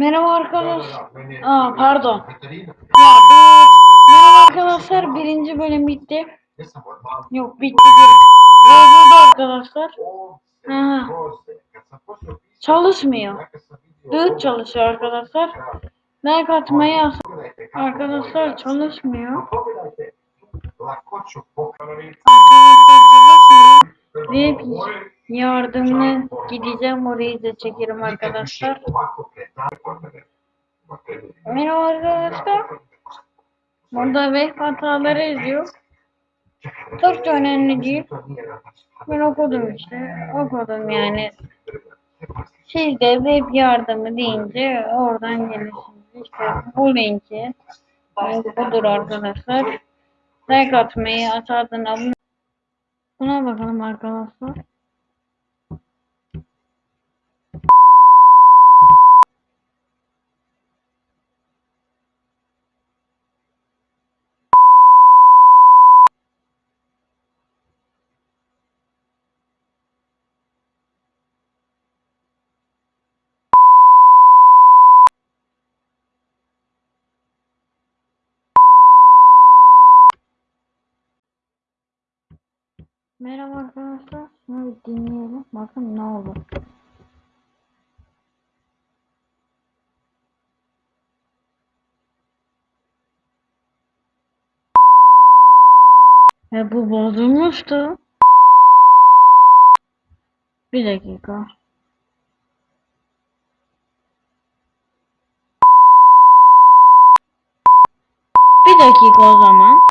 Merhaba arkadaşlar. Aa pardon. Ya merhaba arkadaşlar birinci bölüm bitti. Yok bitti. Bozuldu arkadaşlar. Ha. Çalışmıyor. Düğüt çalışıyor arkadaşlar. Like atmayı yaz. Arkadaşlar çalışmıyor. Arkadaşlar çalışmıyor. Ve yardımına gideceğim orayı da çekerim arkadaşlar. Merhaba arkadaşlar. Burada web hataları yazıyor. Türkçe önemli değil. Ben okudum işte. Okudum yani. Siz de web yardımı deyince oradan gelirsiniz. İşte bu linki. Budur arkadaşlar. Like atmayı, aşağıdan abone Buna bakalım arkadaşlar. Merhaba arkadaşlar. Şunu bir dinleyelim. Bakın ne olur. E bu bozulmuştu. Bir dakika. Bir dakika o zaman.